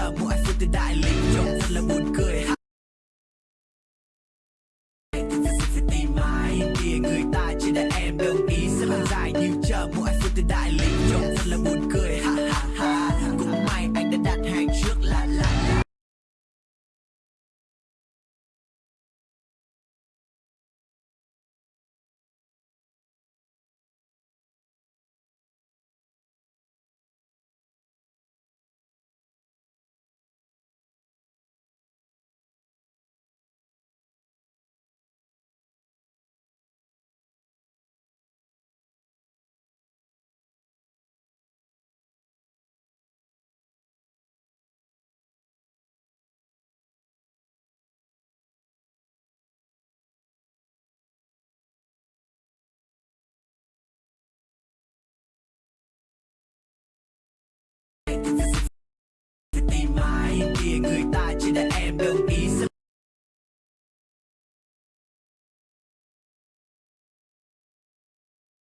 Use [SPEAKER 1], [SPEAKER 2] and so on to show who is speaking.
[SPEAKER 1] chờ mỗi phút từ đại linh trông thật là buồn cười. Người ta chỉ để em, đồng ý sẽ làm dài như chờ. Mỗi phút từ đại linh trông thật là buồn